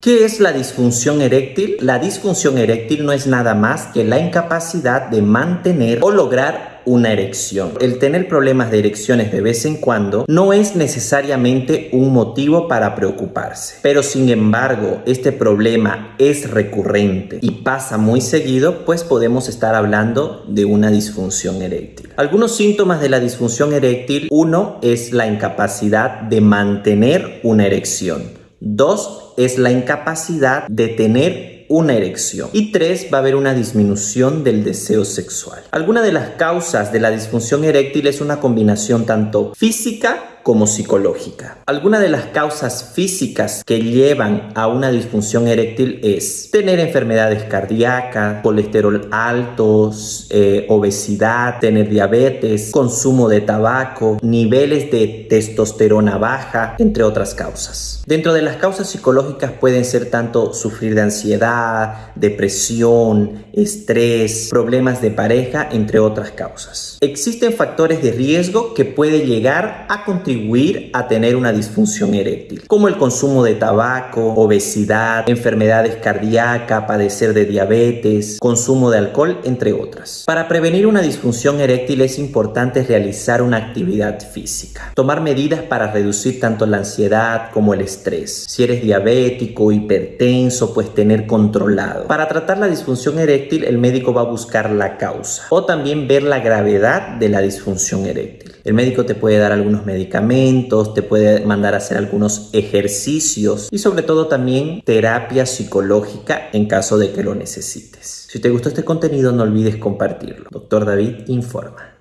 ¿Qué es la disfunción eréctil? La disfunción eréctil no es nada más que la incapacidad de mantener o lograr una erección. El tener problemas de erecciones de vez en cuando no es necesariamente un motivo para preocuparse. Pero sin embargo, este problema es recurrente y pasa muy seguido, pues podemos estar hablando de una disfunción eréctil. Algunos síntomas de la disfunción eréctil, uno es la incapacidad de mantener una erección. Dos es la incapacidad de tener una erección. Y tres, va a haber una disminución del deseo sexual. Alguna de las causas de la disfunción eréctil es una combinación tanto física como psicológica. Algunas de las causas físicas que llevan a una disfunción eréctil es tener enfermedades cardíacas, colesterol altos, eh, obesidad, tener diabetes, consumo de tabaco, niveles de testosterona baja, entre otras causas. Dentro de las causas psicológicas pueden ser tanto sufrir de ansiedad, depresión, estrés, problemas de pareja, entre otras causas. Existen factores de riesgo que pueden llegar a contribuir a tener una disfunción eréctil, como el consumo de tabaco, obesidad, enfermedades cardíacas, padecer de diabetes, consumo de alcohol, entre otras. Para prevenir una disfunción eréctil es importante realizar una actividad física, tomar medidas para reducir tanto la ansiedad como el estrés. Si eres diabético hipertenso, pues tener controlado. Para tratar la disfunción eréctil, el médico va a buscar la causa o también ver la gravedad de la disfunción eréctil. El médico te puede dar algunos medicamentos, te puede mandar a hacer algunos ejercicios y sobre todo también terapia psicológica en caso de que lo necesites. Si te gustó este contenido no olvides compartirlo. Doctor David informa.